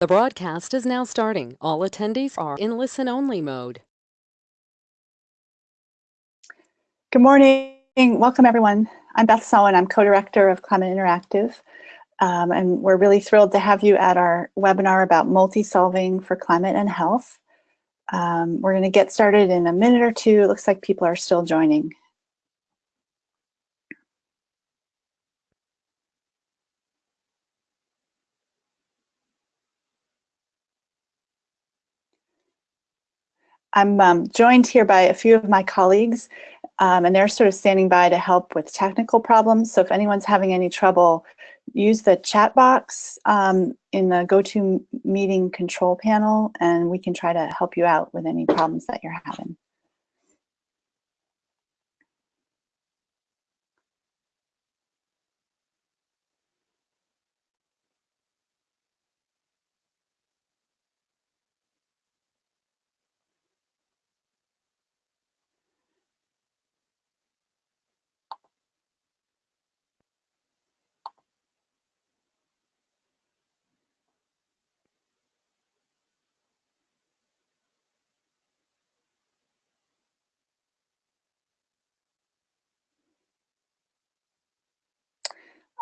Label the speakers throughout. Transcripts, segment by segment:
Speaker 1: The broadcast is now starting. All attendees are in listen-only mode.
Speaker 2: Good morning. Welcome, everyone. I'm Beth Sawin. I'm co-director of Climate Interactive. Um, and we're really thrilled to have you at our webinar about multi-solving for climate and health. Um, we're going to get started in a minute or two. It looks like people are still joining. I'm um, joined here by a few of my colleagues, um, and they're sort of standing by to help with technical problems. So if anyone's having any trouble, use the chat box um, in the GoToMeeting control panel, and we can try to help you out with any problems that you're having.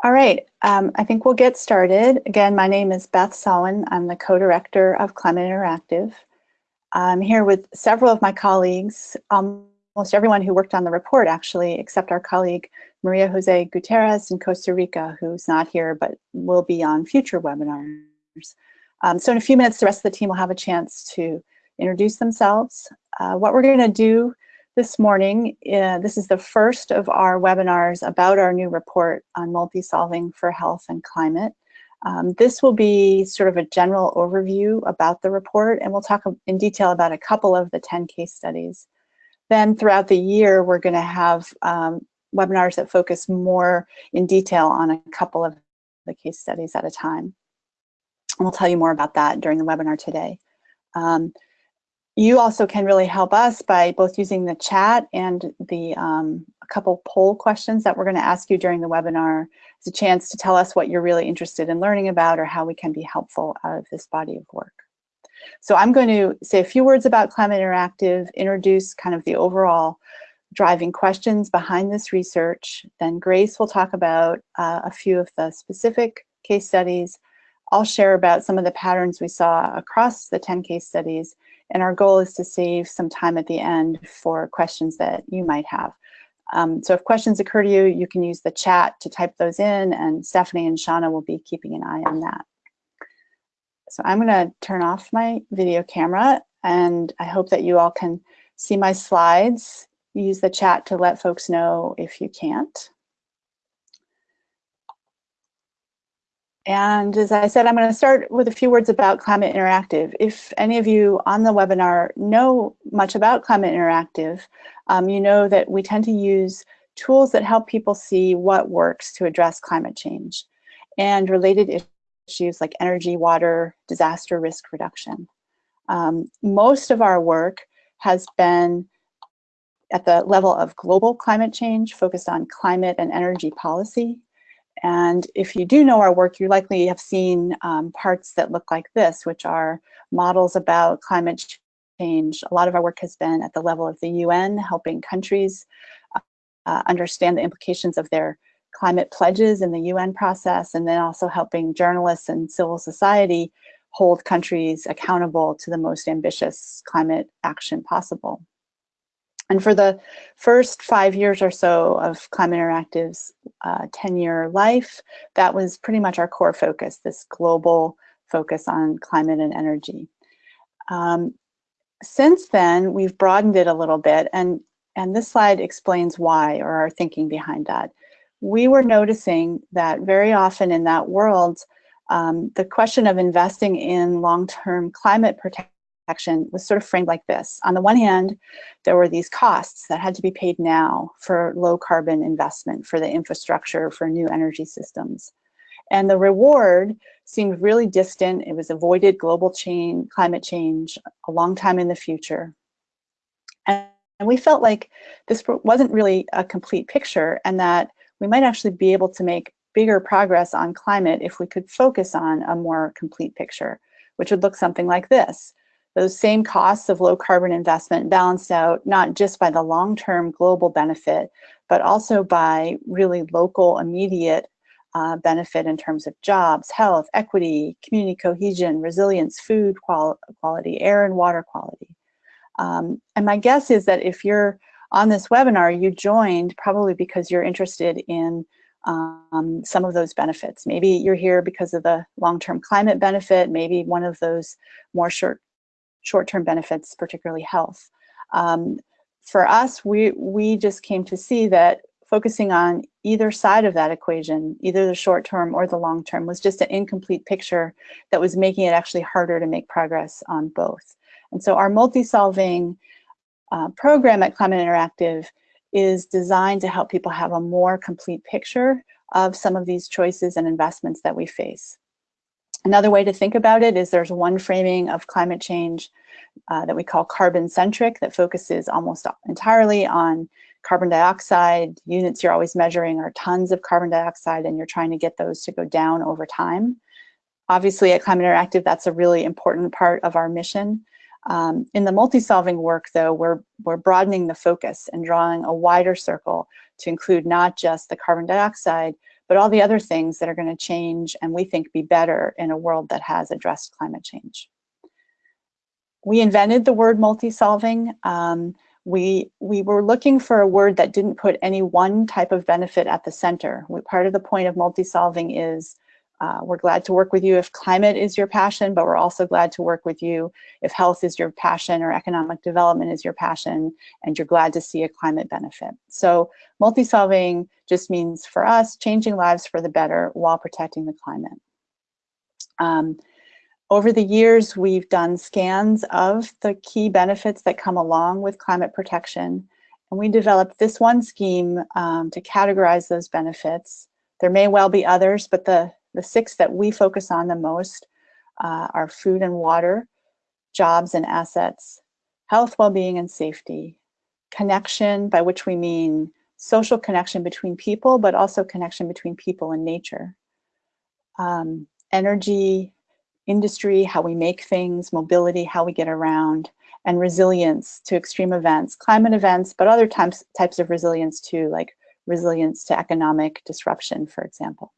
Speaker 2: All right, um, I think we'll get started. Again, my name is Beth Sawin. I'm the co-director of Climate Interactive. I'm here with several of my colleagues, almost everyone who worked on the report actually, except our colleague Maria Jose Gutierrez in Costa Rica, who's not here but will be on future webinars. Um, so in a few minutes, the rest of the team will have a chance to introduce themselves. Uh, what we're gonna do this morning. Uh, this is the first of our webinars about our new report on multi-solving for health and climate. Um, this will be sort of a general overview about the report, and we'll talk in detail about a couple of the 10 case studies. Then throughout the year, we're going to have um, webinars that focus more in detail on a couple of the case studies at a time. We'll tell you more about that during the webinar today. Um, you also can really help us by both using the chat and the um, a couple poll questions that we're going to ask you during the webinar It's a chance to tell us what you're really interested in learning about or how we can be helpful out of this body of work. So I'm going to say a few words about Climate Interactive, introduce kind of the overall driving questions behind this research. Then Grace will talk about uh, a few of the specific case studies. I'll share about some of the patterns we saw across the 10 case studies and our goal is to save some time at the end for questions that you might have. Um, so if questions occur to you, you can use the chat to type those in and Stephanie and Shauna will be keeping an eye on that. So I'm gonna turn off my video camera and I hope that you all can see my slides. Use the chat to let folks know if you can't. And as I said, I'm going to start with a few words about Climate Interactive. If any of you on the webinar know much about Climate Interactive, um, you know that we tend to use tools that help people see what works to address climate change and related issues like energy, water, disaster risk reduction. Um, most of our work has been at the level of global climate change, focused on climate and energy policy, and if you do know our work, you likely have seen um, parts that look like this, which are models about climate change. A lot of our work has been at the level of the UN, helping countries uh, understand the implications of their climate pledges in the UN process, and then also helping journalists and civil society hold countries accountable to the most ambitious climate action possible. And for the first five years or so of Climate Interactive's 10-year uh, life, that was pretty much our core focus, this global focus on climate and energy. Um, since then, we've broadened it a little bit, and, and this slide explains why, or our thinking behind that. We were noticing that very often in that world, um, the question of investing in long-term climate protection action was sort of framed like this. On the one hand, there were these costs that had to be paid now for low carbon investment, for the infrastructure, for new energy systems. And the reward seemed really distant. It was avoided global change, climate change a long time in the future. And, and we felt like this wasn't really a complete picture and that we might actually be able to make bigger progress on climate if we could focus on a more complete picture, which would look something like this. Those same costs of low carbon investment balanced out not just by the long-term global benefit, but also by really local immediate uh, benefit in terms of jobs, health, equity, community cohesion, resilience, food qual quality, air and water quality. Um, and my guess is that if you're on this webinar, you joined probably because you're interested in um, some of those benefits. Maybe you're here because of the long-term climate benefit, maybe one of those more short short-term benefits, particularly health. Um, for us, we, we just came to see that focusing on either side of that equation, either the short term or the long term, was just an incomplete picture that was making it actually harder to make progress on both. And so our multi-solving uh, program at Climate Interactive is designed to help people have a more complete picture of some of these choices and investments that we face. Another way to think about it is there's one framing of climate change uh, that we call carbon centric that focuses almost entirely on carbon dioxide. Units you're always measuring are tons of carbon dioxide and you're trying to get those to go down over time. Obviously at Climate Interactive, that's a really important part of our mission. Um, in the multi-solving work though, we're, we're broadening the focus and drawing a wider circle to include not just the carbon dioxide, but all the other things that are going to change and we think be better in a world that has addressed climate change. We invented the word multi-solving. Um, we, we were looking for a word that didn't put any one type of benefit at the center. We, part of the point of multi-solving is uh, we're glad to work with you if climate is your passion, but we're also glad to work with you if health is your passion or economic development is your passion, and you're glad to see a climate benefit. So multi-solving just means for us, changing lives for the better while protecting the climate. Um, over the years, we've done scans of the key benefits that come along with climate protection, and we developed this one scheme um, to categorize those benefits. There may well be others, but the the six that we focus on the most uh, are food and water, jobs and assets, health, well-being and safety, connection, by which we mean social connection between people, but also connection between people and nature, um, energy, industry, how we make things, mobility, how we get around, and resilience to extreme events, climate events, but other types, types of resilience too, like resilience to economic disruption, for example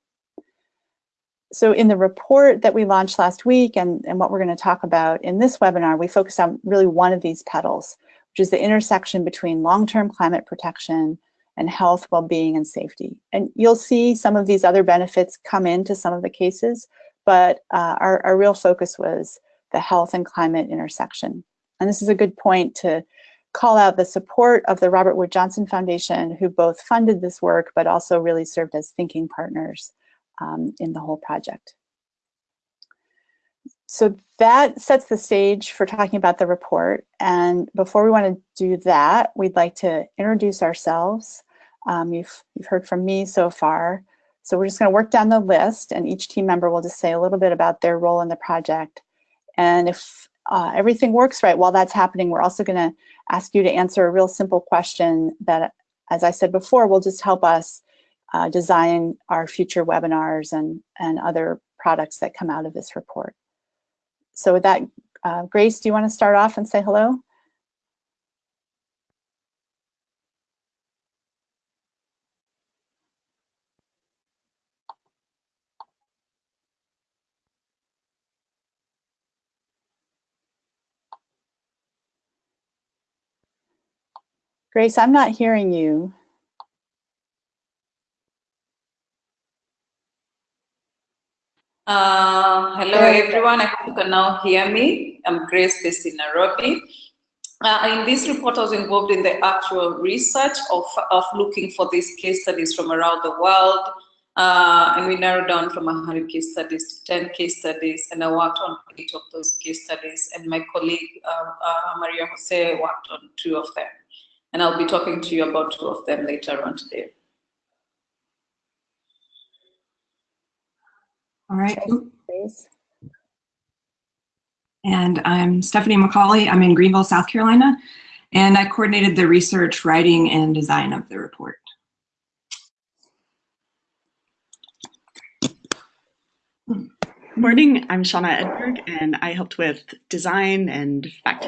Speaker 2: so in the report that we launched last week and, and what we're going to talk about in this webinar, we focus on really one of these petals, which is the intersection between long-term climate protection and health, well-being, and safety. And you'll see some of these other benefits come into some of the cases, but uh, our, our real focus was the health and climate intersection. And this is a good point to call out the support of the Robert Wood Johnson Foundation, who both funded this work, but also really served as thinking partners um, in the whole project. So that sets the stage for talking about the report. And before we want to do that, we'd like to introduce ourselves. Um, you've, you've heard from me so far. So we're just going to work down the list and each team member will just say a little bit about their role in the project. And if uh, everything works right while that's happening, we're also going to ask you to answer a real simple question that, as I said before, will just help us uh, design our future webinars and, and other products that come out of this report. So with that, uh, Grace, do you want to start off and say hello? Grace, I'm not hearing you.
Speaker 3: Uh, hello, everyone. I hope you can now hear me. I'm Grace, based in Nairobi. Uh, in this report, I was involved in the actual research of, of looking for these case studies from around the world. Uh, and we narrowed down from 100 case studies to 10 case studies, and I worked on eight of those case studies, and my colleague uh, uh, Maria Jose worked on two of them. And I'll be talking to you about two of them later on today.
Speaker 4: All right. And I'm Stephanie McCauley. I'm in Greenville, South Carolina, and I coordinated the research, writing, and design of the report.
Speaker 5: Good morning. I'm Shauna Edberg, and I helped with design and fact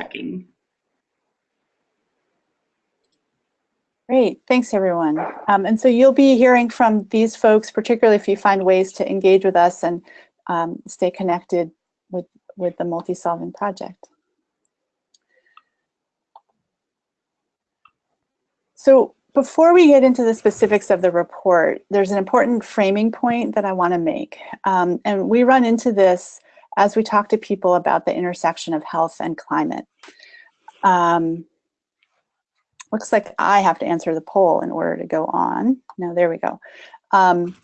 Speaker 2: Great, thanks everyone. Um, and so you'll be hearing from these folks, particularly if you find ways to engage with us and um, stay connected with, with the multi-solving project. So before we get into the specifics of the report, there's an important framing point that I want to make. Um, and we run into this as we talk to people about the intersection of health and climate. Um, looks like I have to answer the poll in order to go on. No, there we go. Um,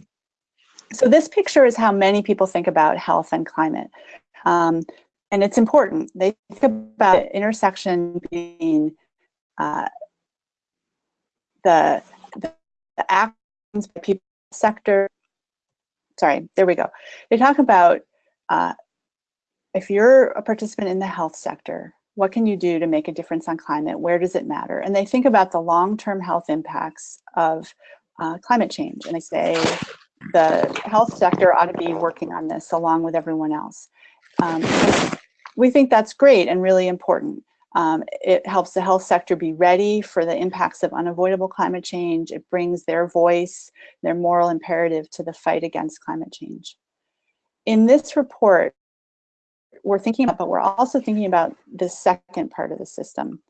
Speaker 2: so this picture is how many people think about health and climate. Um, and it's important. They think about intersection being uh, the, the, the actions by people sector. Sorry, there we go. They talk about uh, if you're a participant in the health sector, what can you do to make a difference on climate? Where does it matter? And they think about the long-term health impacts of uh, climate change. And they say the health sector ought to be working on this along with everyone else. Um, we think that's great and really important. Um, it helps the health sector be ready for the impacts of unavoidable climate change. It brings their voice, their moral imperative to the fight against climate change. In this report, we're thinking about, but we're also thinking about the second part of the system,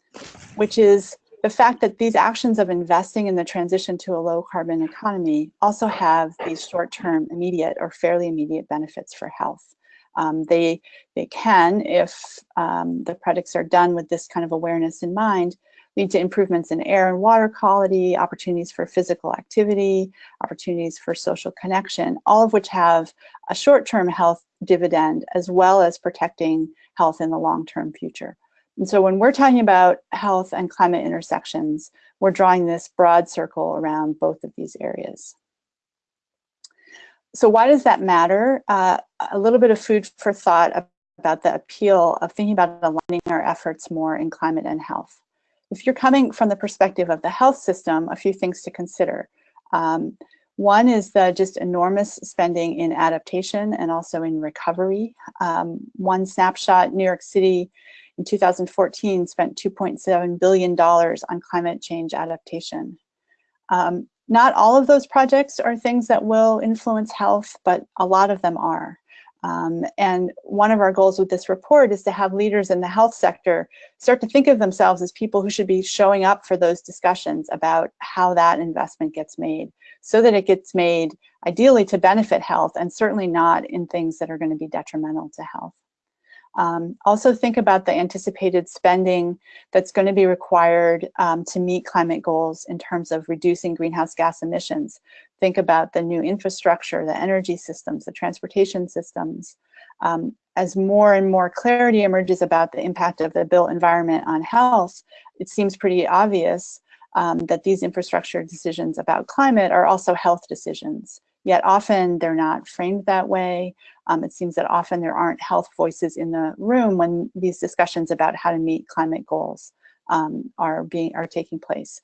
Speaker 2: which is the fact that these actions of investing in the transition to a low carbon economy also have these short-term immediate or fairly immediate benefits for health. Um, they, they can, if um, the projects are done with this kind of awareness in mind, lead to improvements in air and water quality, opportunities for physical activity, opportunities for social connection, all of which have a short-term health dividend as well as protecting health in the long-term future. And so when we're talking about health and climate intersections, we're drawing this broad circle around both of these areas so why does that matter? Uh, a little bit of food for thought about the appeal of thinking about aligning our efforts more in climate and health. If you're coming from the perspective of the health system, a few things to consider. Um, one is the just enormous spending in adaptation and also in recovery. Um, one snapshot, New York City in 2014 spent $2.7 billion on climate change adaptation. Um, not all of those projects are things that will influence health, but a lot of them are. Um, and one of our goals with this report is to have leaders in the health sector start to think of themselves as people who should be showing up for those discussions about how that investment gets made so that it gets made ideally to benefit health and certainly not in things that are going to be detrimental to health. Um, also think about the anticipated spending that's going to be required um, to meet climate goals in terms of reducing greenhouse gas emissions. Think about the new infrastructure, the energy systems, the transportation systems. Um, as more and more clarity emerges about the impact of the built environment on health, it seems pretty obvious um, that these infrastructure decisions about climate are also health decisions. Yet often they're not framed that way. Um, it seems that often there aren't health voices in the room when these discussions about how to meet climate goals um, are being are taking place.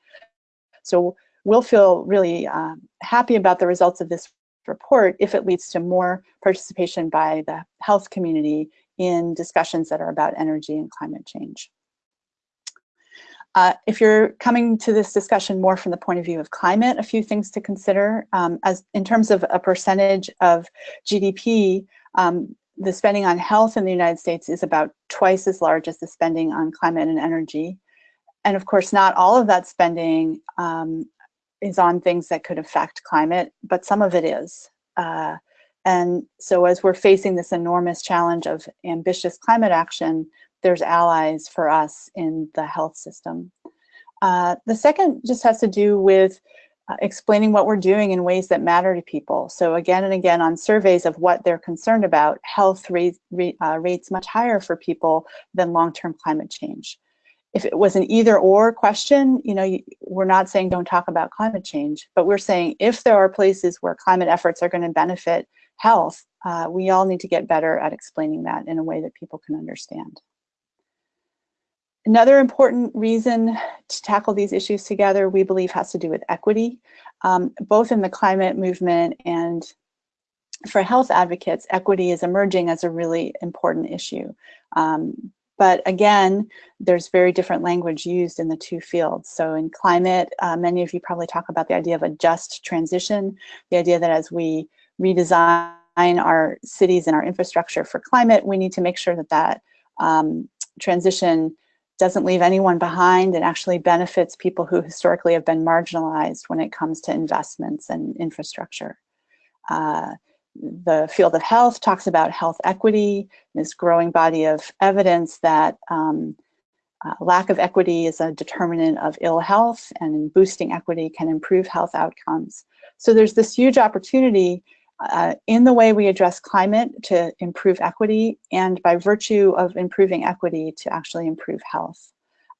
Speaker 2: So we'll feel really uh, happy about the results of this report if it leads to more participation by the health community in discussions that are about energy and climate change. Uh, if you're coming to this discussion more from the point of view of climate, a few things to consider. Um, as in terms of a percentage of GDP, um, the spending on health in the United States is about twice as large as the spending on climate and energy. And of course, not all of that spending um, is on things that could affect climate, but some of it is. Uh, and so as we're facing this enormous challenge of ambitious climate action, there's allies for us in the health system. Uh, the second just has to do with uh, explaining what we're doing in ways that matter to people. So again and again on surveys of what they're concerned about, health rate, uh, rates much higher for people than long-term climate change. If it was an either or question, you know, we're not saying don't talk about climate change, but we're saying if there are places where climate efforts are gonna benefit health, uh, we all need to get better at explaining that in a way that people can understand. Another important reason to tackle these issues together, we believe, has to do with equity, um, both in the climate movement and for health advocates, equity is emerging as a really important issue. Um, but again, there's very different language used in the two fields. So in climate, uh, many of you probably talk about the idea of a just transition, the idea that as we redesign our cities and our infrastructure for climate, we need to make sure that that um, transition doesn't leave anyone behind and actually benefits people who historically have been marginalized when it comes to investments and infrastructure. Uh, the field of health talks about health equity, this growing body of evidence that um, uh, lack of equity is a determinant of ill health and boosting equity can improve health outcomes. So there's this huge opportunity uh, in the way we address climate to improve equity and by virtue of improving equity to actually improve health.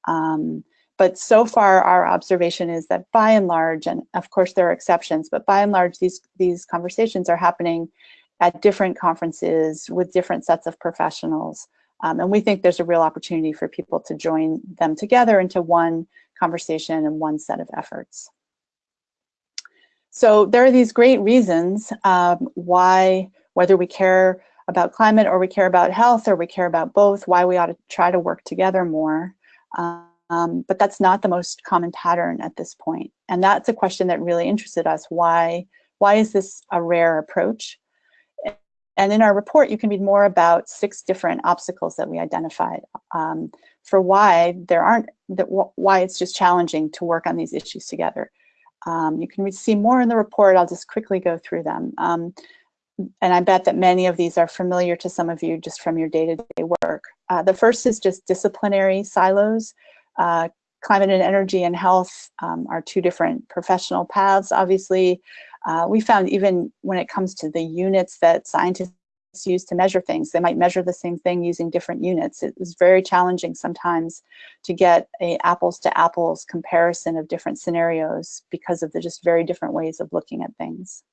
Speaker 2: Um, but so far our observation is that by and large, and of course there are exceptions, but by and large these, these conversations are happening at different conferences with different sets of professionals. Um, and we think there's a real opportunity for people to join them together into one conversation and one set of efforts. So there are these great reasons um, why, whether we care about climate or we care about health or we care about both, why we ought to try to work together more. Um, but that's not the most common pattern at this point. And that's a question that really interested us. Why, why is this a rare approach? And in our report, you can read more about six different obstacles that we identified um, for why there aren't, that why it's just challenging to work on these issues together. Um, you can see more in the report. I'll just quickly go through them. Um, and I bet that many of these are familiar to some of you just from your day-to-day -day work. Uh, the first is just disciplinary silos. Uh, climate and energy and health um, are two different professional paths, obviously. Uh, we found even when it comes to the units that scientists use to measure things, they might measure the same thing using different units. It was very challenging sometimes to get a apples to apples comparison of different scenarios because of the just very different ways of looking at things.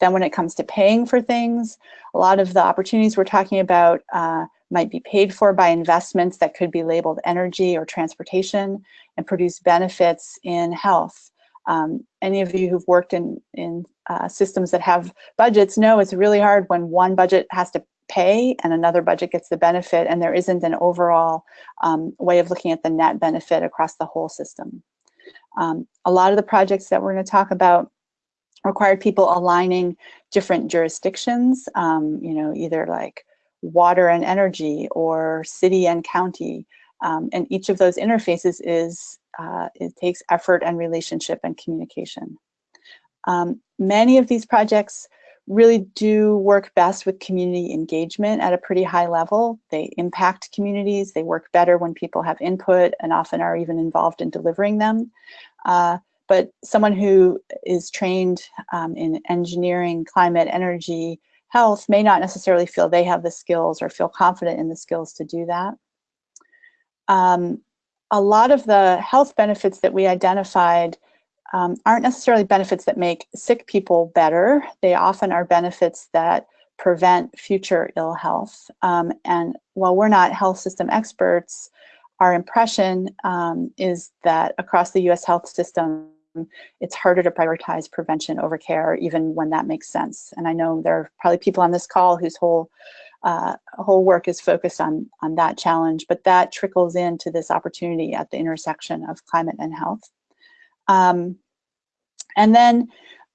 Speaker 2: Then when it comes to paying for things, a lot of the opportunities we're talking about uh, might be paid for by investments that could be labeled energy or transportation and produce benefits in health. Um, any of you who've worked in, in uh, systems that have budgets know it's really hard when one budget has to pay and another budget gets the benefit and there isn't an overall um, way of looking at the net benefit across the whole system. Um, a lot of the projects that we're going to talk about required people aligning different jurisdictions, um, you know, either like water and energy or city and county. Um, and each of those interfaces is, uh, it takes effort and relationship and communication. Um, many of these projects really do work best with community engagement at a pretty high level. They impact communities, they work better when people have input and often are even involved in delivering them. Uh, but someone who is trained um, in engineering, climate, energy, health may not necessarily feel they have the skills or feel confident in the skills to do that. Um, a lot of the health benefits that we identified um, aren't necessarily benefits that make sick people better. They often are benefits that prevent future ill health. Um, and while we're not health system experts, our impression um, is that across the US health system, it's harder to prioritize prevention over care, even when that makes sense. And I know there are probably people on this call whose whole uh, whole work is focused on, on that challenge, but that trickles into this opportunity at the intersection of climate and health. Um, and then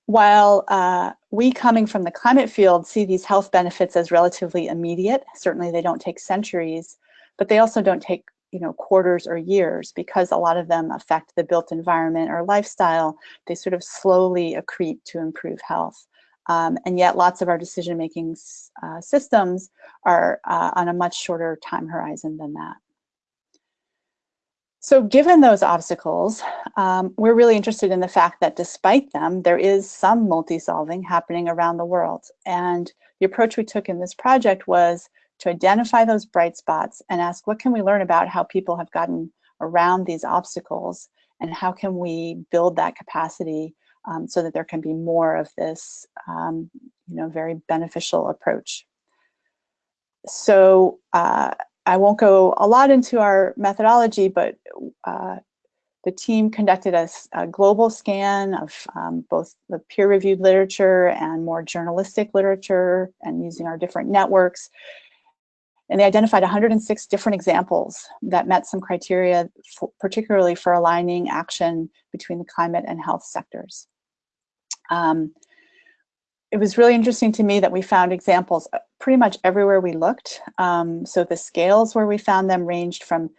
Speaker 2: while uh, we coming from the climate field see these health benefits as relatively immediate, certainly they don't take centuries, but they also don't take you know, quarters or years because a lot of them affect the built environment or lifestyle, they sort of slowly accrete to improve health. Um, and yet lots of our decision-making uh, systems are uh, on a much shorter time horizon than that. So given those obstacles, um, we're really interested in the fact that despite them, there is some multi-solving happening around the world. And the approach we took in this project was to identify those bright spots and ask what can we learn about how people have gotten around these obstacles and how can we build that capacity um, so that there can be more of this um, you know, very beneficial approach. So uh, I won't go a lot into our methodology, but uh, the team conducted a, a global scan of um, both the peer-reviewed literature and more journalistic literature and using our different networks. And they identified 106 different examples that met some criteria, for, particularly for aligning action between the climate and health sectors. Um, it was really interesting to me that we found examples uh, pretty much everywhere we looked. Um, so the scales where we found them ranged from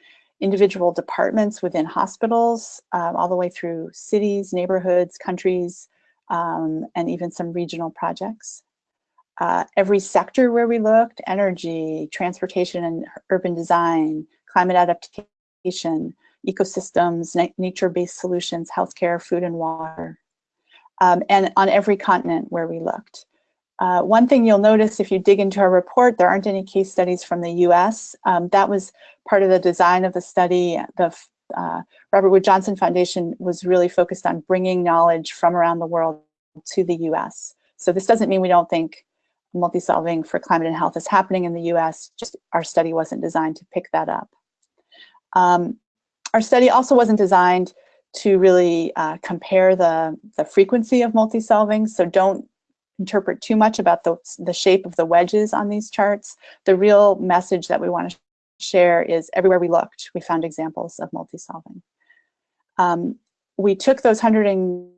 Speaker 2: individual departments within hospitals, um, all the way through cities, neighborhoods, countries, um, and even some regional projects. Uh, every sector where we looked, energy, transportation and urban design, climate adaptation, ecosystems, na nature-based solutions, healthcare, food and water, um, and on every continent where we looked. Uh, one thing you'll notice if you dig into our report, there aren't any case studies from the US. Um, that was part of the design of the study. The uh, Robert Wood Johnson Foundation was really focused on bringing knowledge from around the world to the US. So this doesn't mean we don't think multi-solving for climate and health is happening in the US, just our study wasn't designed to pick that up. Um, our study also wasn't designed to really uh, compare the, the frequency of multi-solving, so don't interpret too much about the, the shape of the wedges on these charts. The real message that we want to share is everywhere we looked, we found examples of multi-solving. Um, we took those 100 and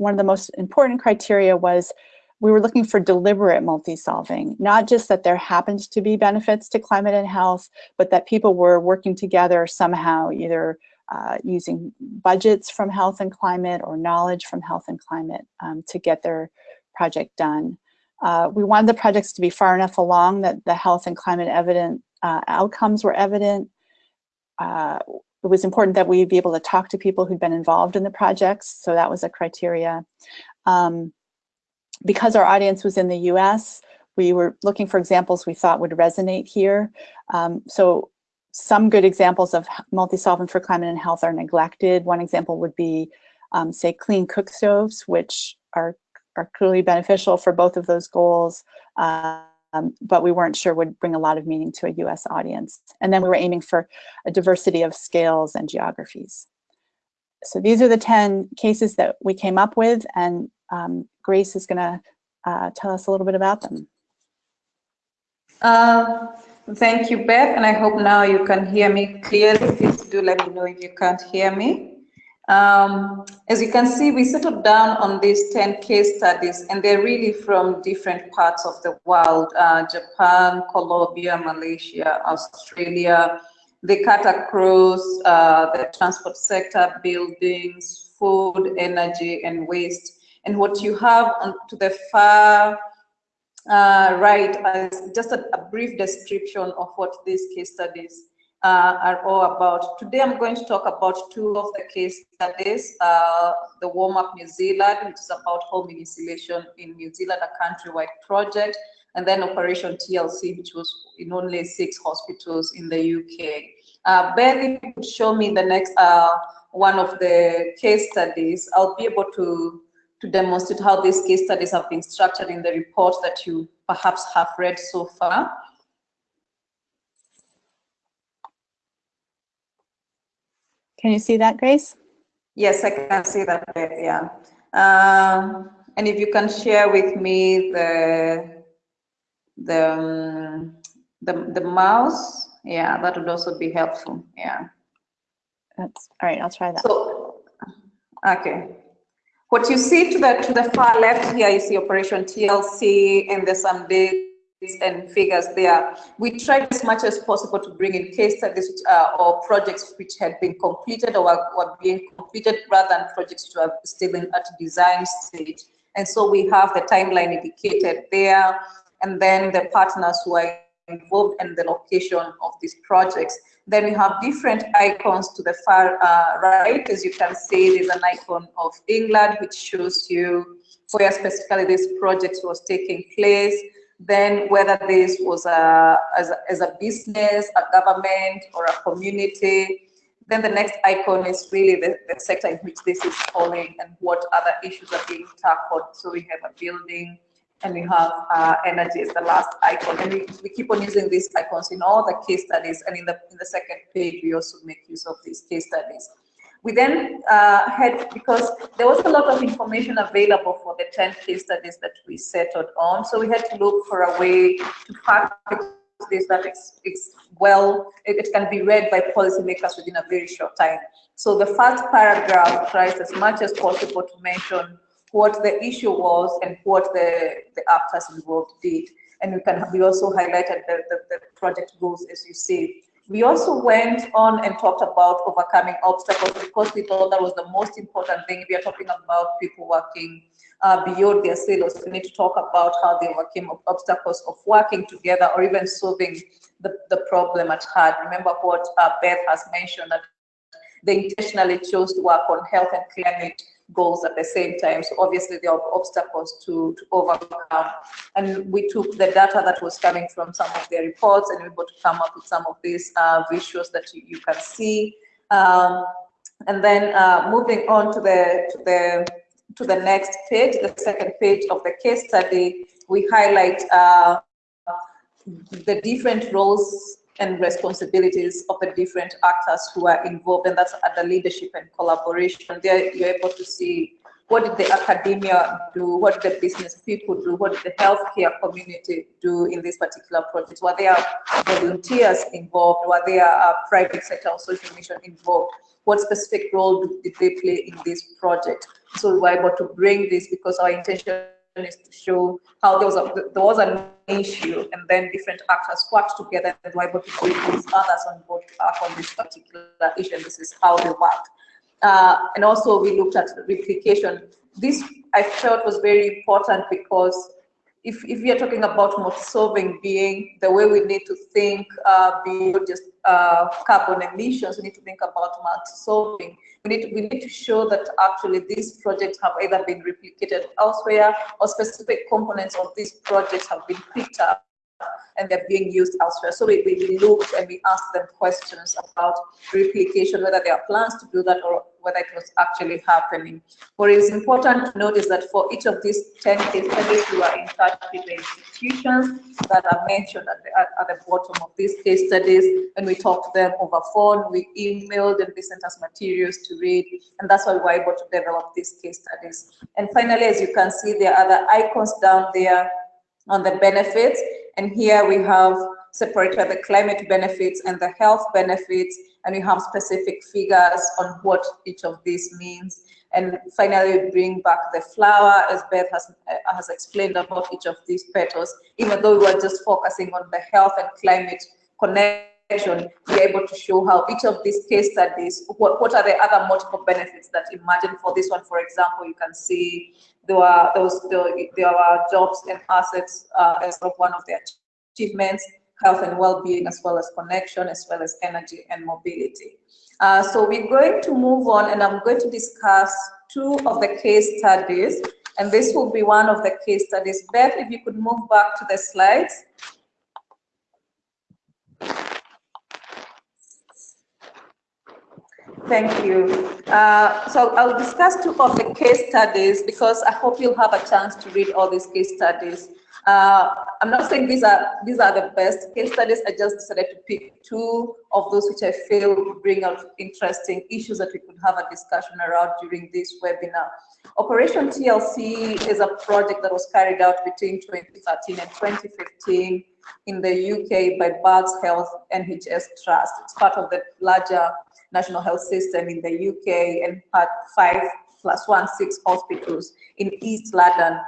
Speaker 2: one of the most important criteria was we were looking for deliberate multi-solving, not just that there happened to be benefits to climate and health, but that people were working together somehow, either uh, using budgets from health and climate or knowledge from health and climate um, to get their project done. Uh, we wanted the projects to be far enough along that the health and climate evident uh, outcomes were evident. Uh, it was important that we be able to talk to people who'd been involved in the projects, so that was a criteria. Um, because our audience was in the US, we were looking for examples we thought would resonate here. Um, so some good examples of multi-solving for climate and health are neglected. One example would be, um, say, clean cook stoves, which are, are clearly beneficial for both of those goals, um, but we weren't sure would bring a lot of meaning to a US audience. And then we were aiming for a diversity of scales and geographies. So these are the 10 cases that we came up with, and um, Grace is gonna uh, tell us a little bit about them.
Speaker 3: Uh, Thank you, Beth, and I hope now you can hear me clearly. Please do let me know if you can't hear me. Um, as you can see, we settled down on these 10 case studies, and they're really from different parts of the world, uh, Japan, Colombia, Malaysia, Australia. They cut across uh, the transport sector, buildings, food, energy, and waste. And what you have on to the far uh, right, is just a, a, brief description of what these case studies uh, are all about. Today I'm going to talk about two of the case studies, uh, the Warm Up New Zealand, which is about home insulation in New Zealand, a countrywide project, and then Operation TLC, which was in only six hospitals in the UK. Uh, ben, if you could show me the next uh, one of the case studies, I'll be able to to demonstrate how these case studies have been structured in the report that you perhaps have read so far.
Speaker 2: Can you see that, Grace?
Speaker 3: Yes, I can see that, yeah. Um, and if you can share with me the the um, the the mouse, yeah, that would also be helpful. Yeah.
Speaker 2: That's all right. I'll try that.
Speaker 3: So, okay. What you see to the to the far left here is the Operation TLC and there's some dates and figures there. We tried as much as possible to bring in case studies uh, or projects which had been completed or were, were being completed rather than projects which were still in at design stage. And so we have the timeline indicated there, and then the partners who are involved and the location of these projects. Then we have different icons to the far uh, right. As you can see, there's an icon of England, which shows you where specifically this project was taking place. Then whether this was a, as, a, as a business, a government, or a community. Then the next icon is really the, the sector in which this is falling and what other issues are being tackled. So we have a building, and we have uh, energy as the last icon. And we, we keep on using these icons in all the case studies. And in the, in the second page, we also make use of these case studies. We then uh, had, because there was a lot of information available for the 10 case studies that we settled on, so we had to look for a way to package this that it's, it's well, it, it, can be read by policymakers within a very short time. So the first paragraph tries as much as possible to mention what the issue was and what the, the actors involved did. And we can we also highlighted the, the, the project goals as you see. We also went on and talked about overcoming obstacles because we thought that was the most important thing. We are talking about people working uh, beyond their silos. We need to talk about how they overcame obstacles of working together or even solving the, the problem at hand. Remember what uh, Beth has mentioned that they intentionally chose to work on health and climate goals at the same time. So obviously there are obstacles to, to overcome. And we took the data that was coming from some of their reports and we were to come up with some of these uh, visuals that you, you can see. Um, and then uh, moving on to the, to the to the next page, the second page of the case study, we highlight uh, the different roles and responsibilities of the different actors who are involved, and that's at the leadership and collaboration. There you're able to see what did the academia do, what did the business people do, what did the healthcare community do in this particular project, were there volunteers involved, were there uh, private sector or social mission involved, what specific role did they play in this project. So we were able to bring this because our intention to show how there was a, there was an issue and then different actors worked together and were able to others on board on this particular issue and this is how they worked. Uh, and also we looked at replication. This I felt was very important because if, if we are talking about multi-solving being, the way we need to think uh, beyond just uh, carbon emissions, we need to think about multi-solving. We need, to, we need to show that actually these projects have either been replicated elsewhere or specific components of these projects have been picked up and they're being used elsewhere. So we, we looked and we asked them questions about replication, whether there are plans to do that or whether it was actually happening. What is important to note is that for each of these 10 case studies, we are in touch with the institutions that are mentioned at the, at, at the bottom of these case studies, and we talked to them over phone, we emailed, and they sent us materials to read, and that's why we were able to develop these case studies. And finally, as you can see, there are other icons down there on the benefits. And here we have separated the climate benefits and the health benefits, and we have specific figures on what each of these means. And finally, bring back the flower, as Beth has, uh, has explained about each of these petals, even though we were just focusing on the health and climate connection, we're able to show how each of these case studies, what, what are the other multiple benefits that imagine for this one, for example, you can see there were those there, are jobs and assets uh, as of one of their achievements, health and well-being, as well as connection, as well as energy and mobility. Uh, so we're going to move on, and I'm going to discuss two of the case studies, and this will be one of the case studies. Beth, if you could move back to the slides. Thank you. Uh, so I'll discuss two of the case studies because I hope you'll have a chance to read all these case studies. Uh, I'm not saying these are these are the best case studies. I just decided to pick two of those which I feel bring out interesting issues that we could have a discussion around during this webinar. Operation TLC is a project that was carried out between 2013 and 2015 in the UK by Barts Health NHS Trust. It's part of the larger national health system in the UK and had five plus one, six hospitals in East London.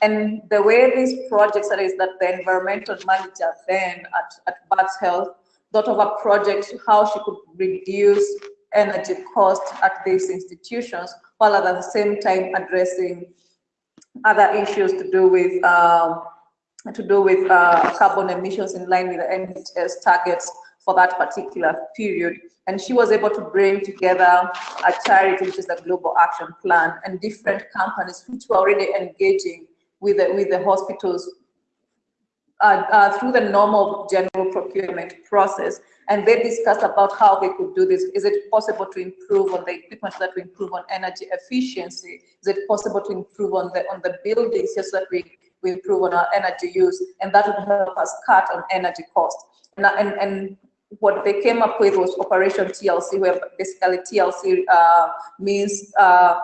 Speaker 3: And the way these projects are is that the environmental manager then at, at Barts Health thought of a project how she could reduce energy costs at these institutions while at the same time addressing other issues to do with um, to do with uh, carbon emissions in line with the NHS targets for that particular period. And she was able to bring together a charity, which is the Global Action Plan, and different companies which were already engaging with the, with the hospitals uh, uh, through the normal general procurement process. And they discussed about how they could do this. Is it possible to improve on the equipment that we improve on energy efficiency? Is it possible to improve on the on the buildings just so that we we improve on our energy use, and that would help us cut on energy costs. And, and, and what they came up with was Operation TLC, where basically TLC uh, means uh,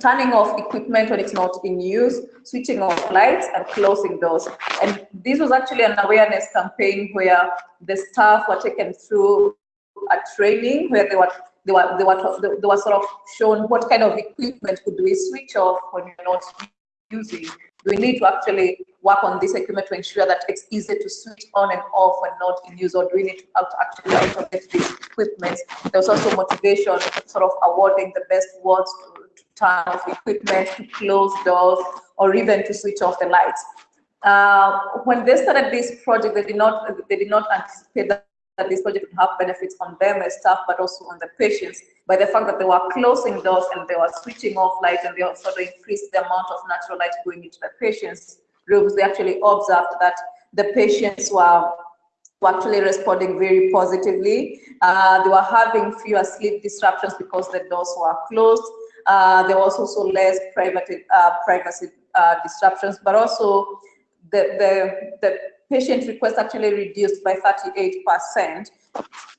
Speaker 3: turning off equipment when it's not in use, switching off lights, and closing doors. And this was actually an awareness campaign where the staff were taken through a training where they were they were they were they were sort of shown what kind of equipment could we switch off when you're not using. We need to actually work on this equipment to ensure that it's easy to switch on and off when not in use, or need to actually automate these equipment? There was also motivation, sort of awarding the best wards to, to turn off equipment, to close doors, or even to switch off the lights. Uh, when they started this project, they did not they did not anticipate that that this project would have benefits on them as staff, but also on the patients by the fact that they were closing doors and they were switching off lights and they also increased the amount of natural light going into the patients' rooms. They actually observed that the patients were, were actually responding very positively. Uh, they were having fewer sleep disruptions because the doors were closed. Uh, there was also less private, uh, privacy uh, disruptions, but also the, the, the patient requests actually reduced by 38%.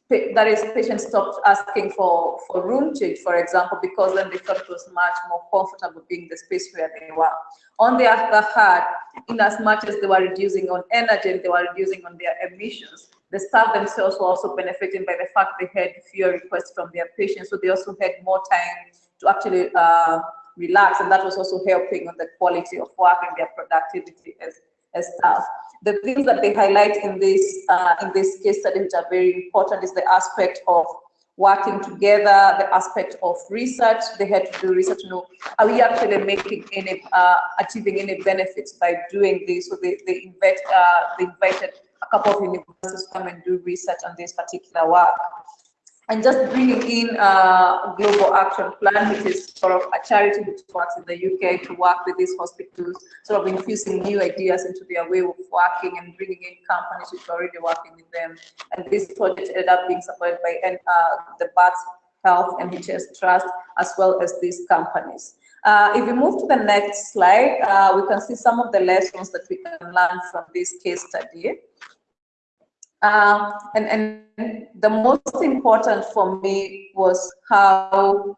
Speaker 3: That is, patients stopped asking for, for room change, for example, because then they thought it was much more comfortable being the space where they were. On the other hand, in as much as they were reducing on energy and they were reducing on their emissions, the staff themselves were also benefiting by the fact they had fewer requests from their patients, so they also had more time to actually uh, relax, and that was also helping on the quality of work and their productivity as, as staff the things that they highlight in this uh, in this case study, which are very important, is the aspect of working together, the aspect of research. They had to do research. You know, are we actually making any uh, achieving any benefits by doing this? So they they invite uh, they invited a couple of universities to come and do research on this particular work and just bringing in a global action plan, which is sort of a charity which works in the UK to work with these hospitals, sort of infusing new ideas into their way of working and bringing in companies which are already working with them. And this project ended up being supported by uh, the Barts Health NHS Trust, as well as these companies. Uh, if we move to the next slide, uh, we can see some of the lessons that we can learn from this case study. Um, and, and the most important for me was how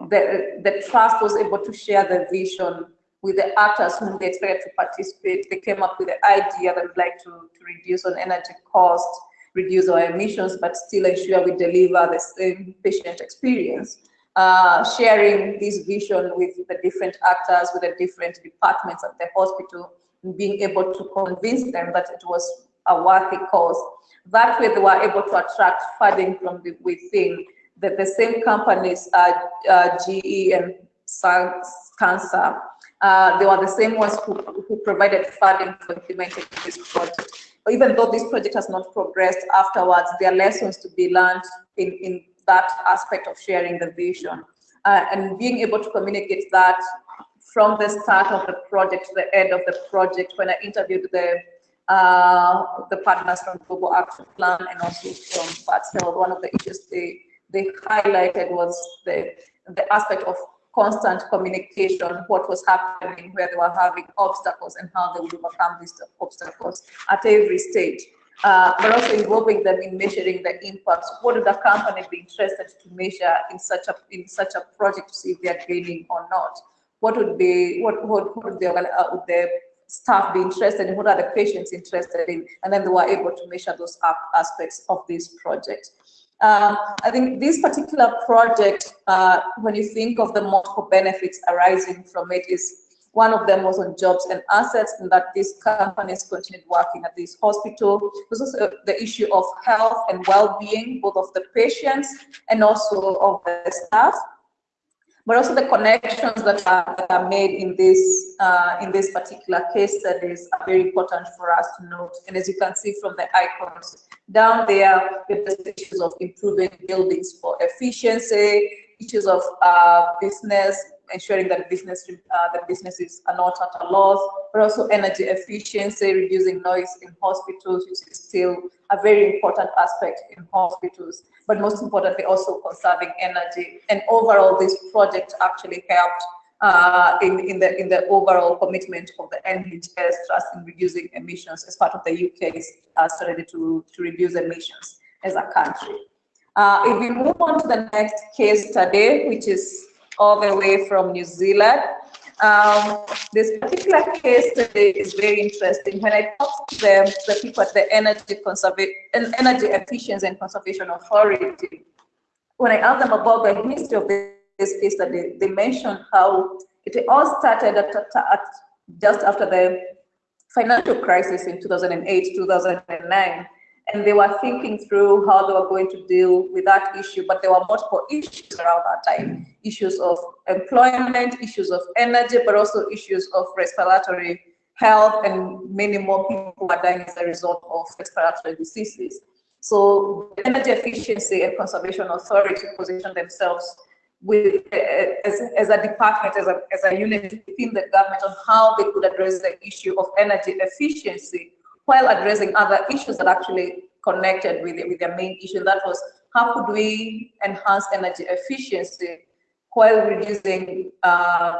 Speaker 3: the, the trust was able to share the vision with the actors whom they expected to participate. They came up with the idea that we'd like to, to reduce on energy cost, reduce our emissions, but still ensure we deliver the same patient experience. Uh, sharing this vision with the different actors, with the different departments at the hospital, being able to convince them that it was a worthy cause that way they were able to attract funding from the, within. The, the same companies, uh, uh, GE and Cancer, uh, they were the same ones who, who provided funding for implementing this project. But even though this project has not progressed afterwards, there are lessons to be learned in, in that aspect of sharing the vision. Uh, and being able to communicate that from the start of the project to the end of the project, when I interviewed the uh, the partners from Global Action Plan and also from FATSEL, one of the issues they, they highlighted was the, the aspect of constant communication, what was happening, where they were having obstacles and how they would overcome these obstacles at every stage. Uh, but also involving them in measuring the impacts. What would the company be interested to measure in such a in such a project to see if they are gaining or not? What would be what what, what would the, uh, would the staff be interested in, what are the patients interested in, and then they were able to measure those aspects of this project. Um, I think this particular project, uh, when you think of the multiple benefits arising from it, is one of them was on jobs and assets, and that these companies continued working at this hospital. This was uh, the issue of health and well-being, both of the patients and also of the staff but also the connections that are, that are made in this uh, in this particular case studies are very important for us to note. And as you can see from the icons down there, the issues of improving buildings for efficiency, issues of uh, business ensuring that business uh, that businesses are not at a loss, but also energy efficiency, reducing noise in hospitals, which is still a very important aspect in hospitals. But most importantly, also conserving energy. And overall, this project actually helped uh, in, in, the, in the overall commitment of the NHS Trust in reducing emissions as part of the UK's uh, strategy to, to reduce emissions as a country. Uh, if we move on to the next case study, which is all the way from New Zealand, um, this particular case study is very interesting. When I talked to them, the people at the Energy, Conserva Energy Efficiency and Conservation Authority, when I asked them about the history of this case study, they mentioned how it all started at, at just after the financial crisis in 2008, 2009 and they were thinking through how they were going to deal with that issue, but there were multiple issues around that time, issues of employment, issues of energy, but also issues of respiratory health, and many more people are dying as a result of respiratory diseases. So the Energy Efficiency and Conservation Authority positioned themselves with, as, as a department, as a, as a unit within the government on how they could address the issue of energy efficiency while addressing other issues that actually connected with, with their main issue. That was how could we enhance energy efficiency while reducing uh,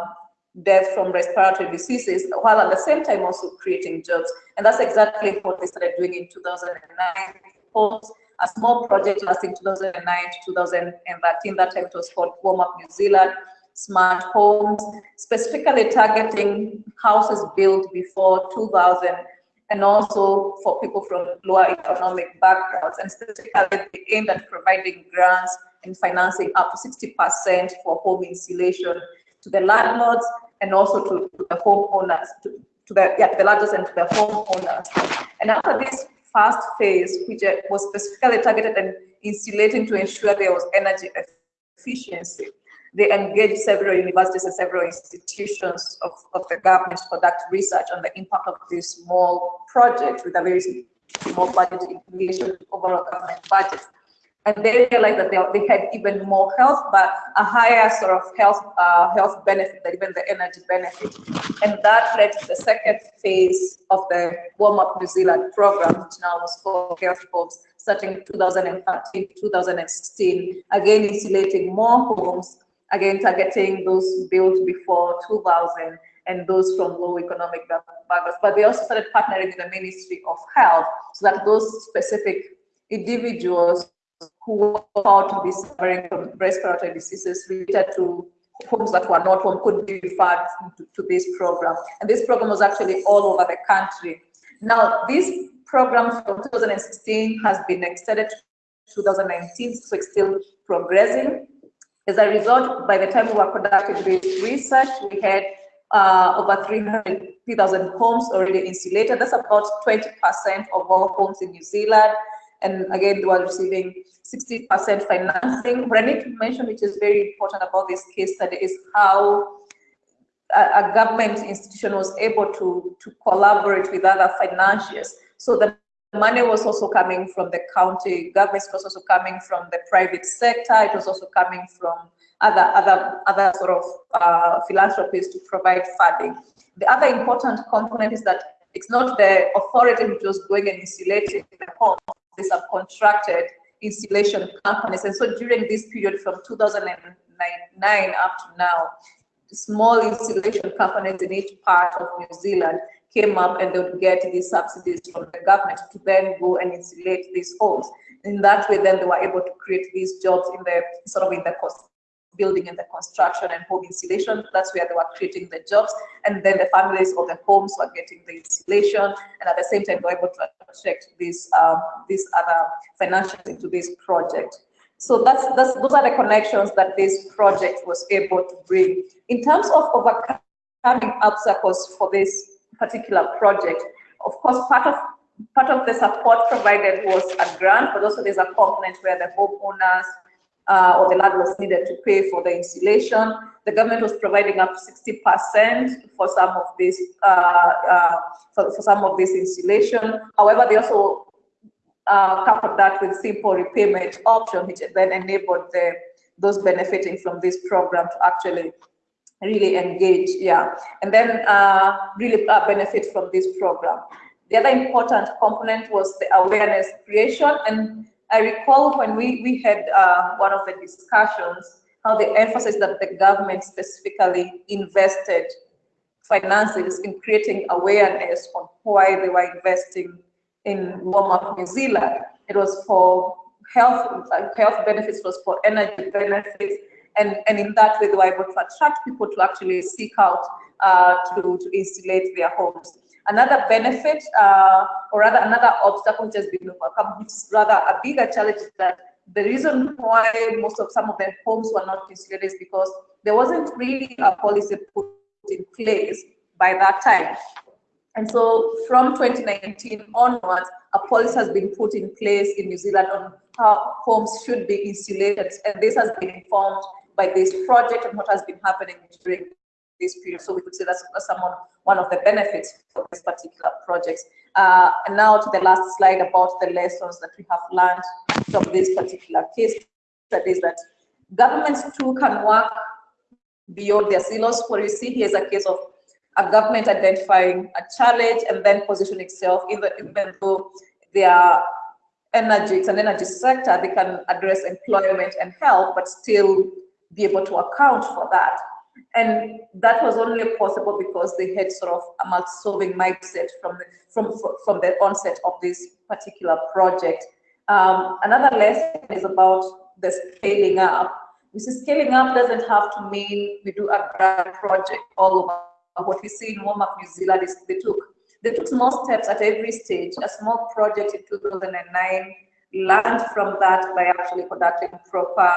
Speaker 3: death from respiratory diseases, while at the same time also creating jobs. And that's exactly what they started doing in 2009. A small project lasting 2009 to 2013, that time it was called Warm Up New Zealand, smart homes, specifically targeting houses built before 2000 and also for people from lower economic backgrounds, and specifically they aimed at providing grants and financing up to 60% for home insulation to the landlords and also to, to the homeowners, to, to the yeah, the landlords and to the homeowners. And after this first phase, which was specifically targeted and insulating to ensure there was energy efficiency, they engaged several universities and several institutions of, of the government to conduct research on the impact of this small project with a very small budget in relation to overall government budget. And they realized that they, they had even more health, but a higher sort of health uh, health benefit than even the energy benefit. And that led to the second phase of the Warm Up New Zealand program, which now was called Health Homes, starting 2013 2016, again insulating more homes again targeting those built before 2000 and those from low economic backgrounds. But they also started partnering with the Ministry of Health so that those specific individuals who were thought to be suffering from respiratory diseases related to homes that were not home could be referred to, to this program. And this program was actually all over the country. Now, this program from 2016 has been extended to 2019, so it's still progressing. As a result, by the time we were conducting this research, we had uh, over 300,000 homes already insulated. That's about 20% of all homes in New Zealand. And again, they were receiving 60% financing. What I need to mention, which is very important about this case study, is how a, a government institution was able to, to collaborate with other financiers. So the money was also coming from the county government, it was also coming from the private sector, it was also coming from other other other sort of uh, philanthropies to provide funding. The other important component is that it's not the authority which was going and insulating the homes, they subcontracted insulation companies. And so during this period from 2009 up to now, small insulation companies in each part of New Zealand came up and they would get these subsidies from the government to then go and insulate these homes. In that way, then they were able to create these jobs in the sort of in the cost building and the construction and home insulation. That's where they were creating the jobs. And then the families of the homes were getting the insulation. And at the same time, they were able to attract these, um, other financials into this project. So that's, that's, those are the connections that this project was able to bring. In terms of overcoming obstacles for this particular project. Of course, part of part of the support provided was a grant, but also there's a component where the homeowners uh, or the landlords needed to pay for the insulation. The government was providing up to 60% for some of this uh, uh, for, for, some of this installation. However, they also uh, coupled that with simple repayment option, which then enabled the those benefiting from this program to actually really engage, yeah, and then uh, really uh, benefit from this program. The other important component was the awareness creation, and I recall when we, we had uh, one of the discussions, how they emphasize that the government specifically invested finances in creating awareness on why they were investing in Warm Up New Zealand. It was for health, health benefits, was for energy benefits, and, and in that way they were able to attract people to actually seek out uh, to, to insulate their homes. Another benefit, uh, or rather another obstacle which has been overcome, which is rather a bigger challenge is that the reason why most of some of the homes were not insulated is because there wasn't really a policy put in place by that time. And so from 2019 onwards, a policy has been put in place in New Zealand on how homes should be insulated. And this has been informed by this project and what has been happening during this period. So we could say that's, that's someone, one of the benefits for this particular project. Uh, and now to the last slide about the lessons that we have learned from this particular case studies that governments too can work beyond their silos. What you see here is a case of a government identifying a challenge and then position itself, even, even though they are energy, it's an energy sector, they can address employment and health, but still be able to account for that. And that was only possible because they had sort of a multi-solving mindset from the, from, from the onset of this particular project. Um, another lesson is about the scaling up. This scaling up doesn't have to mean we do a grand project all over. What we see in Warm Up New Zealand is they took they took small steps at every stage. A small project in 2009 learned from that by actually conducting proper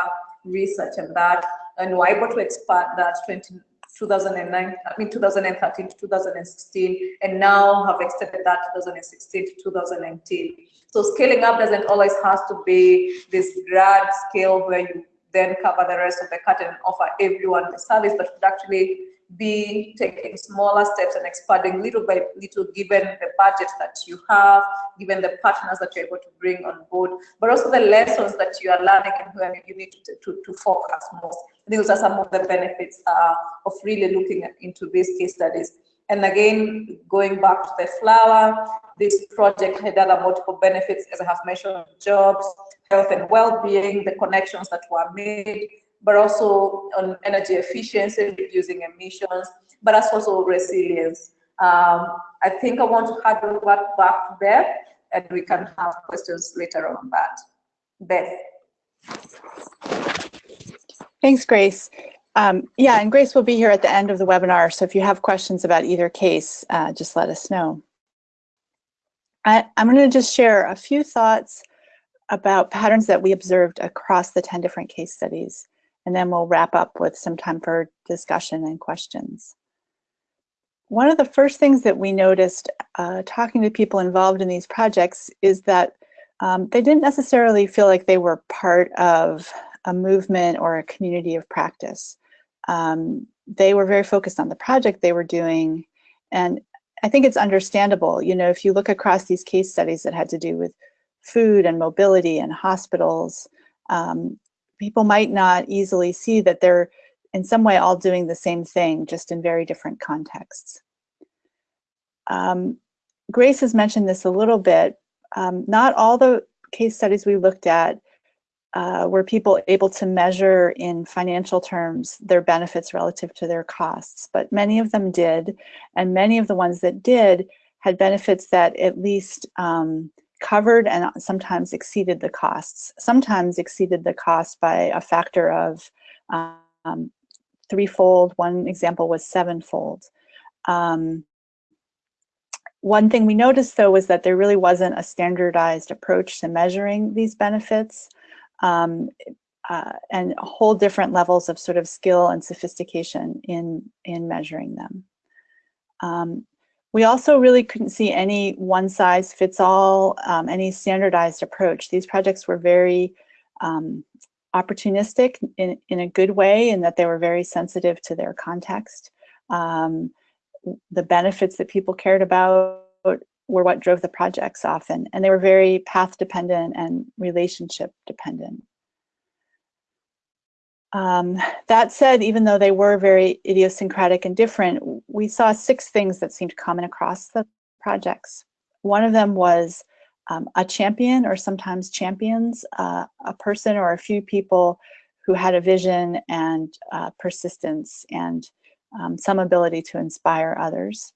Speaker 3: research and that and we're able to expand that 20, 2009, I mean 2013 to 2016, and now have extended that 2016 to 2019. So scaling up doesn't always have to be this grand scale where you then cover the rest of the curtain and offer everyone the service, but actually be taking smaller steps and expanding little by little given the budget that you have, given the partners that you're able to bring on board, but also the lessons that you are learning and where you need to, to, to focus most. Those are some of the benefits uh, of really looking into these case studies. And again, going back to the flower, this project had other multiple benefits, as I have mentioned, jobs, health and well-being, the connections that were made, but also on energy efficiency, reducing emissions, but as also resilience. Um, I think I want to hand over back Beth, and we can have questions later on that. Beth.
Speaker 2: Thanks, Grace. Um, yeah, and Grace will be here at the end of the webinar, so if you have questions about either case, uh, just let us know. I, I'm going to just share a few thoughts about patterns that we observed across the 10 different case studies and then we'll wrap up with some time for discussion and questions. One of the first things that we noticed uh, talking to people involved in these projects is that um, they didn't necessarily feel like they were part of a movement or a community of practice. Um, they were very focused on the project they were doing and I think it's understandable, you know, if you look across these case studies that had to do with food and mobility and hospitals, um, people might not easily see that they're in some way all doing the same thing, just in very different contexts. Um, Grace has mentioned this a little bit. Um, not all the case studies we looked at uh, were people able to measure in financial terms their benefits relative to their costs, but many of them did, and many of the ones that did had benefits that at least um, covered and sometimes exceeded the costs, sometimes exceeded the cost by a factor of um, threefold. One example was sevenfold. Um, one thing we noticed though was that there really wasn't a standardized approach to measuring these benefits um, uh, and whole different levels of sort of skill and sophistication in, in measuring them. Um, we also really couldn't see any one size fits all, um, any standardized approach. These projects were very um, opportunistic in, in a good way in that they were very sensitive to their context. Um, the benefits that people cared about were what drove the projects often, and they were very path dependent and relationship dependent. Um, that said, even though they were very idiosyncratic and different, we saw six things that seemed common across the projects. One of them was um, a champion or sometimes champions, uh, a person or a few people who had a vision and uh, persistence and um, some ability to inspire others.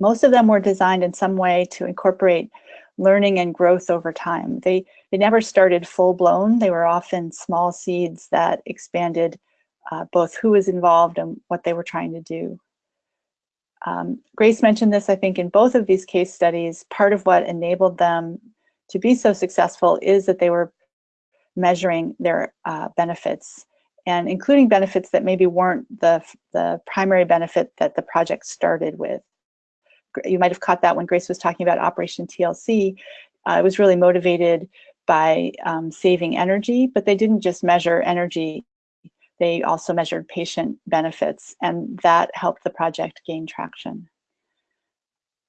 Speaker 2: Most of them were designed in some way to incorporate learning and growth over time. They, they never started full blown. They were often small seeds that expanded uh, both who was involved and what they were trying to do. Um, Grace mentioned this, I think, in both of these case studies. Part of what enabled them to be so successful is that they were measuring their uh, benefits and including benefits that maybe weren't the, the primary benefit that the project started with. You might have caught that when Grace was talking about Operation TLC. Uh, it was really motivated by um, saving energy, but they didn't just measure energy they also measured patient benefits, and that helped the project gain traction.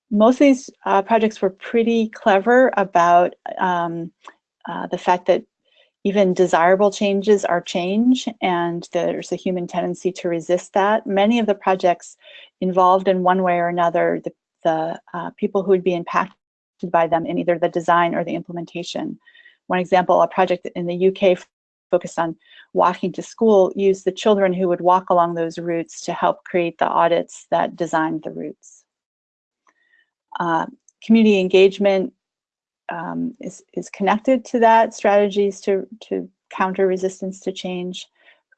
Speaker 2: Most of these uh, projects were pretty clever about um, uh, the fact that even desirable changes are change, and there's a human tendency to resist that. Many of the projects involved in one way or another the, the uh, people who would be impacted by them in either the design or the implementation. One example, a project in the UK focused on walking to school used the children who would walk along those routes to help create the audits that designed the routes. Uh, community engagement um, is, is connected to that, strategies to, to counter resistance to change.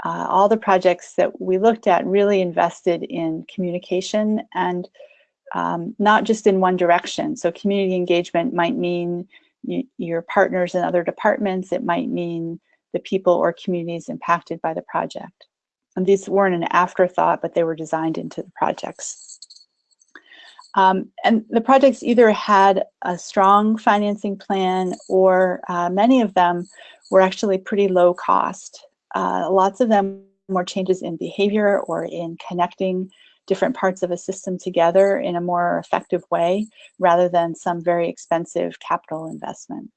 Speaker 2: Uh, all the projects that we looked at really invested in communication and um, not just in one direction. So community engagement might mean your partners in other departments. It might mean the people or communities impacted by the project. And these weren't an afterthought, but they were designed into the projects. Um, and the projects either had a strong financing plan or uh, many of them were actually pretty low cost. Uh, lots of them were changes in behavior or in connecting different parts of a system together in a more effective way rather than some very expensive capital investment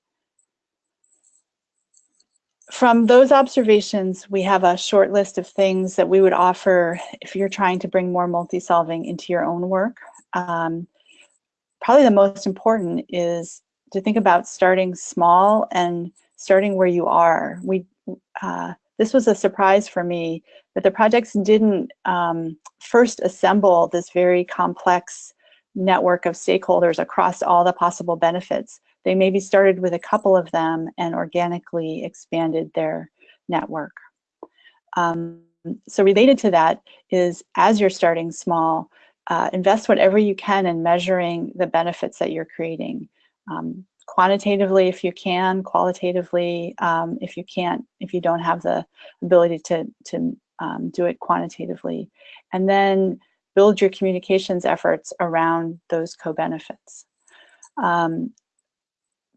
Speaker 2: from those observations, we have a short list of things that we would offer if you're trying to bring more multi-solving into your own work. Um, probably the most important is to think about starting small and starting where you are. We uh, This was a surprise for me that the projects didn't um, first assemble this very complex network of stakeholders across all the possible benefits. They maybe started with a couple of them and organically expanded their network. Um, so related to that is as you're starting small, uh, invest whatever you can in measuring the benefits that you're creating. Um, quantitatively if you can, qualitatively um, if you can't, if you don't have the ability to, to um, do it quantitatively. And then build your communications efforts around those co-benefits. Um,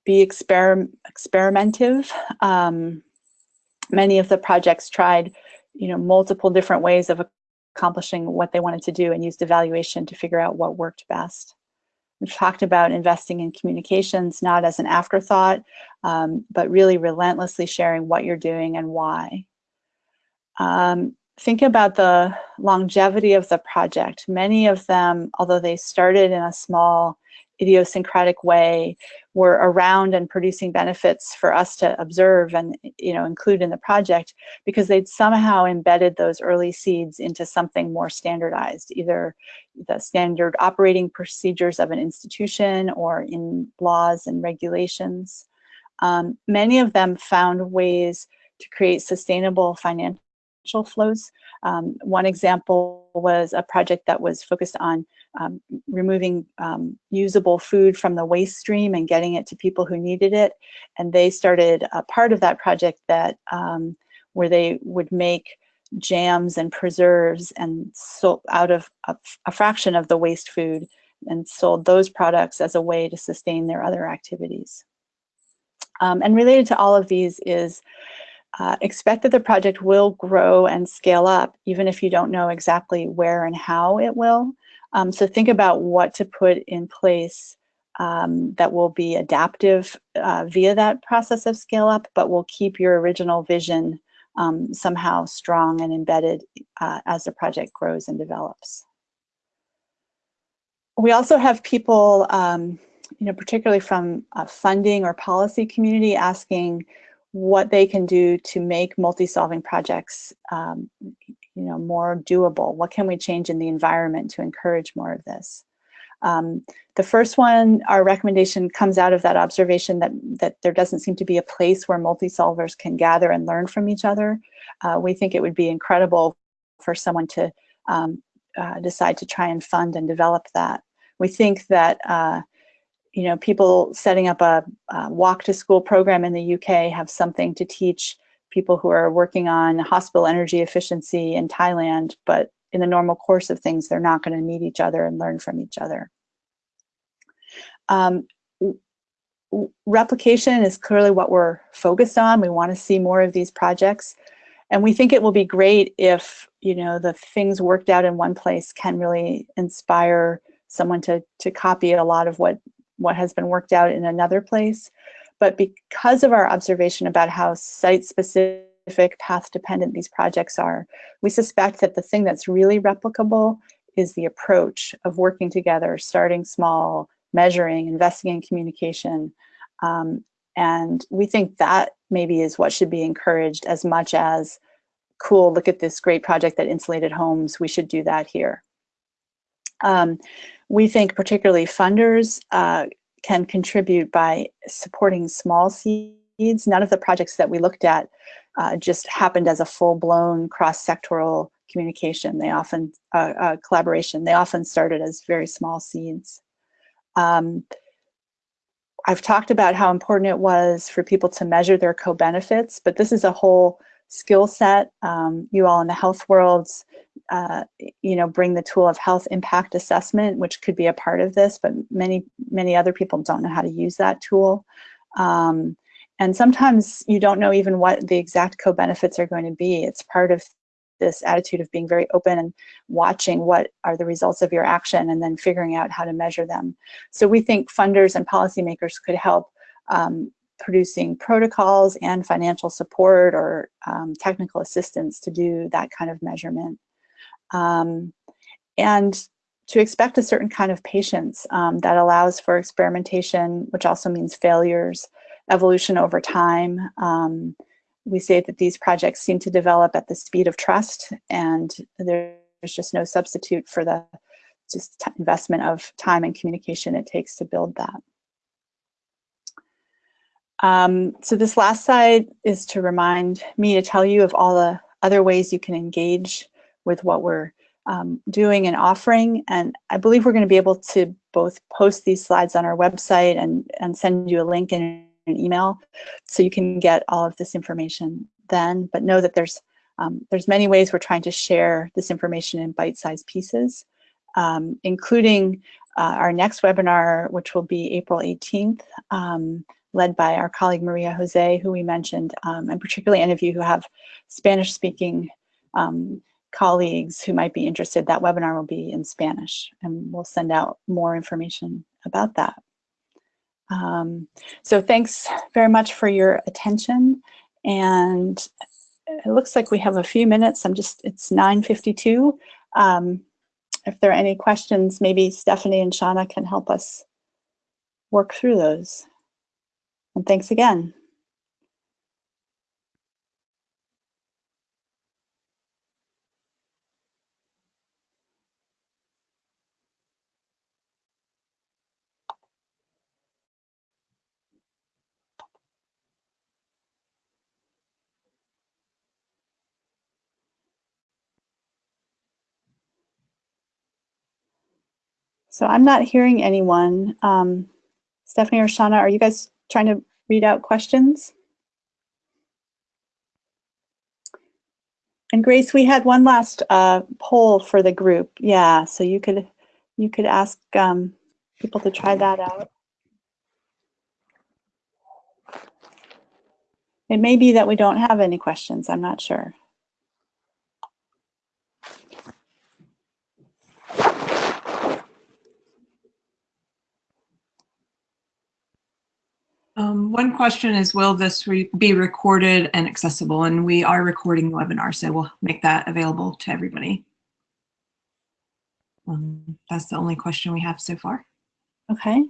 Speaker 2: be exper experimentative. Um, many of the projects tried, you know, multiple different ways of accomplishing what they wanted to do and used evaluation to figure out what worked best. We've talked about investing in communications, not as an afterthought, um, but really relentlessly sharing what you're doing and why. Um, think about the longevity of the project. Many of them, although they started in a small idiosyncratic way were around and producing benefits for us to observe and you know include in the project because they'd somehow embedded those early seeds into something more standardized either the standard operating procedures of an institution or in laws and regulations. Um, many of them found ways to create sustainable financial flows. Um, one example was a project that was focused on um, removing um, usable food from the waste stream and getting it to people who needed it. And they started a part of that project that um, where they would make jams and preserves and so out of a, a fraction of the waste food and sold those products as a way to sustain their other activities. Um, and related to all of these is uh, expect that the project will grow and scale up, even if you don't know exactly where and how it will. Um, so think about what to put in place um, that will be adaptive uh, via that process of scale up, but will keep your original vision um, somehow strong and embedded uh, as the project grows and develops. We also have people, um, you know, particularly from a funding or policy community asking, what they can do to make multi-solving projects um, you know, more doable. What can we change in the environment to encourage more of this? Um, the first one, our recommendation comes out of that observation that, that there doesn't seem to be a place where multi-solvers can gather and learn from each other. Uh, we think it would be incredible for someone to um, uh, decide to try and fund and develop that. We think that uh, you know people setting up a, a, walk to school program in the UK have something to teach people who are working on hospital energy efficiency in Thailand, but in the normal course of things, they're not going to meet each other and learn from each other. Um, replication is clearly what we're focused on. We want to see more of these projects. And we think it will be great if, you know, the things worked out in one place can really inspire someone to, to copy a lot of what, what has been worked out in another place. But because of our observation about how site-specific path dependent these projects are, we suspect that the thing that's really replicable is the approach of working together, starting small, measuring, investing in communication. Um, and we think that maybe is what should be encouraged as much as, cool, look at this great project that insulated homes, we should do that here. Um, we think particularly funders uh, can contribute by supporting small seeds. None of the projects that we looked at uh, just happened as a full-blown cross-sectoral communication. They often, uh, uh, collaboration, they often started as very small seeds. Um, I've talked about how important it was for people to measure their co-benefits, but this is a whole skill set. Um, you all in the health worlds, uh, you know, bring the tool of health impact assessment, which could be a part of this, but many, many other people don't know how to use that tool. Um, and sometimes you don't know even what the exact co-benefits are going to be. It's part of this attitude of being very open and watching what are the results of your action and then figuring out how to measure them. So we think funders and policymakers could help um, producing protocols and financial support or um, technical assistance to do that kind of measurement. Um, and to expect a certain kind of patience um, that allows for experimentation, which also means failures, evolution over time. Um, we say that these projects seem to develop at the speed of trust and there's just no substitute for the just investment of time and communication it takes to build that. Um, so this last slide is to remind me to tell you of all the other ways you can engage with what we're um, doing and offering. And I believe we're going to be able to both post these slides on our website and, and send you a link in an email so you can get all of this information then. But know that there's um, there's many ways we're trying to share this information in bite-sized pieces, um, including uh, our next webinar, which will be April 18th, um, led by our colleague Maria Jose, who we mentioned, um, and particularly any of you who have Spanish-speaking um, colleagues who might be interested, that webinar will be in Spanish, and we'll send out more information about that. Um, so thanks very much for your attention. And it looks like we have a few minutes. I'm just, it's 9.52. Um, if there are any questions, maybe Stephanie and Shauna can help us work through those. And thanks again. So I'm not hearing anyone. Um, Stephanie or Shauna, are you guys trying to read out questions? And Grace, we had one last uh, poll for the group. Yeah, so you could you could ask um, people to try that out. It may be that we don't have any questions. I'm not sure.
Speaker 4: Um, one question is, will this re be recorded and accessible? And we are recording the webinar, so we'll make that available to everybody. Um, that's the only question we have so far.
Speaker 2: Okay.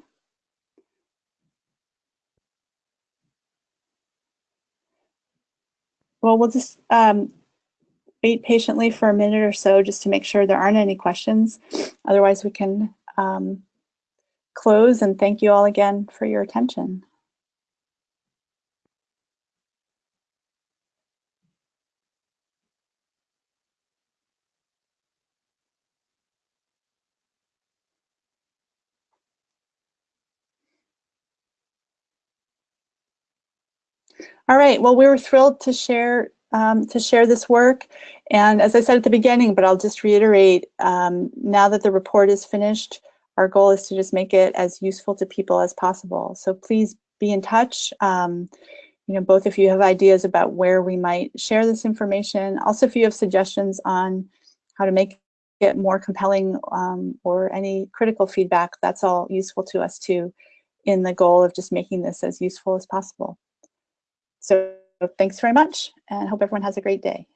Speaker 2: well, we'll just um, wait patiently for a minute or so just to make sure there aren't any questions. Otherwise, we can um, close and thank you all again for your attention. All right, well, we were thrilled to share um, to share this work. And as I said at the beginning, but I'll just reiterate, um, now that the report is finished, our goal is to just make it as useful to people as possible. So please be in touch. Um, you know, both if you have ideas about where we might share this information, also if you have suggestions on how to make it more compelling um, or any critical feedback, that's all useful to us too in the goal of just making this as useful as possible. So thanks very much and hope everyone has a great day.